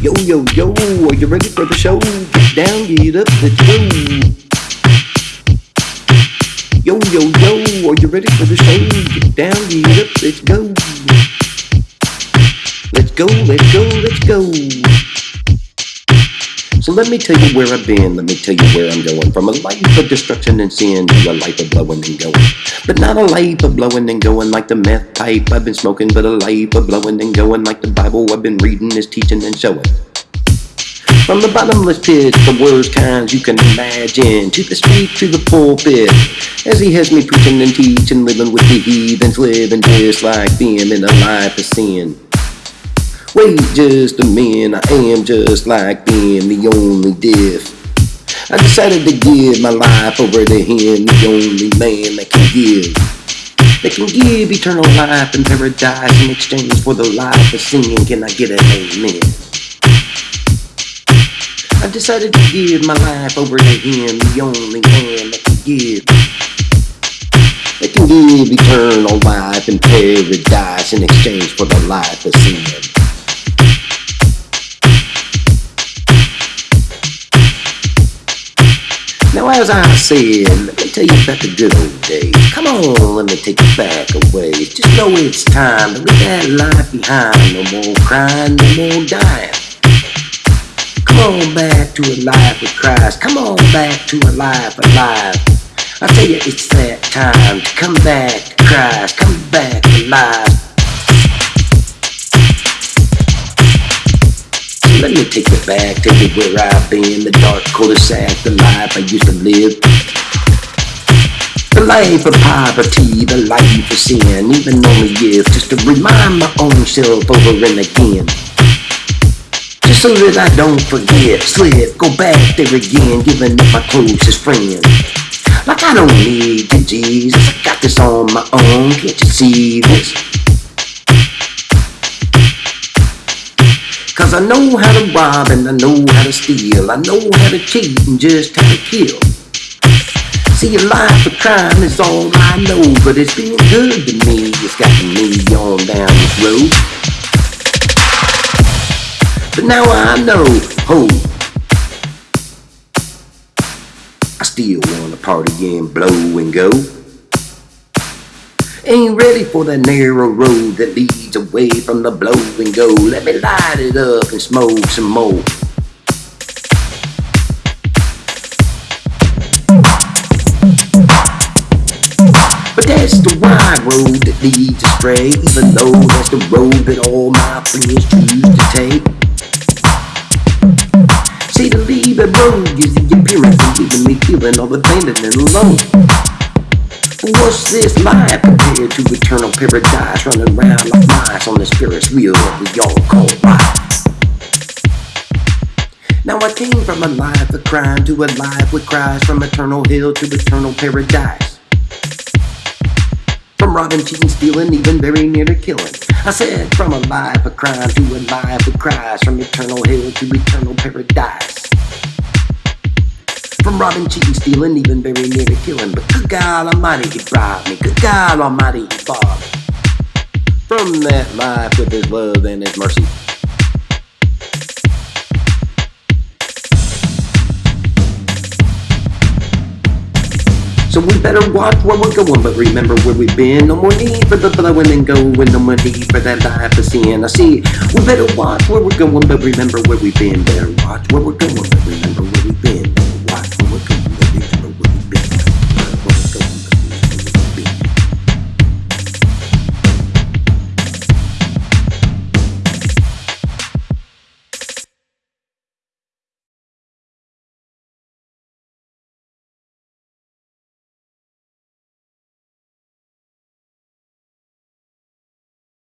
yo, yo, yo, are you ready for the show? Get down, get up, let's go. Yo, yo, yo, are you ready for the show? Get down, get up, let's go. Let's go, let's go, let's go. So let me tell you where I've been, let me tell you where I'm going. From a life of destruction and sin to a life of blowing and going. But not a life of blowing and going like the meth pipe I've been smoking, but a life of blowing and going like the Bible I've been reading is teaching and showing. From the bottomless pit, the worst kinds you can imagine, to the street, to the pulpit, as he has me preaching and teaching, living with the heathens, living just like them in a life of sin. Wait just a minute, I am just like them, the only diff. I decided to give my life over to him, the only man that can give. That can give eternal life and paradise in exchange for the life of sin. Can I get an amen? I decided to give my life over to him, the only man that can give. That can give eternal life and paradise in exchange for the life of sin. As I said, let me tell you about the good old days. Come on, let me take you back away. Just know it's time to leave that life behind. No more crying, no more dying. Come on back to a life with Christ. Come on back to a life alive. I tell you, it's that time to come back to Christ. Come back alive. Me take you back, take you where I've been, the dark cul-de-sac, the life I used to live. The life of poverty, the life of sin, even only if just to remind my own self over and again. Just so that I don't forget, slip, go back there again, giving up my closest friend. Like I don't need you, Jesus, I got this on my own, can't you see this? Cause I know how to rob and I know how to steal. I know how to cheat and just how to kill. See, a life of crime is all I know, but it's been good to me. It's gotten me on down this road. But now I know, ho, I still wanna party and blow and go. Ain't ready for the narrow road that leads away from the blow and go. Let me light it up and smoke some more. But that's the wide road that leads astray, even though that's the road that all my friends choose to take. See, to leave the road gives the appearance of leaving me feeling all abandoned and alone. What's this life compared to eternal paradise running around like mice on the spirit's wheel that we all call life? Now I came from a life of crime to a life with Christ from eternal hell to eternal paradise. From robbing, cheating, stealing, even very near to killing. I said from a life of crime to a life with Christ from eternal hell to eternal paradise. From robbing, cheating, stealing, even very near to killing. But good God Almighty, He robbed me. Good God Almighty, He bought me. From that life with His love and His mercy. So we better watch where we're going, but remember where we've been. No more need for the blowing and going, no more need for that life of sin. I see, we better watch where we're going, but remember where we've been. Better watch where we're going, but remember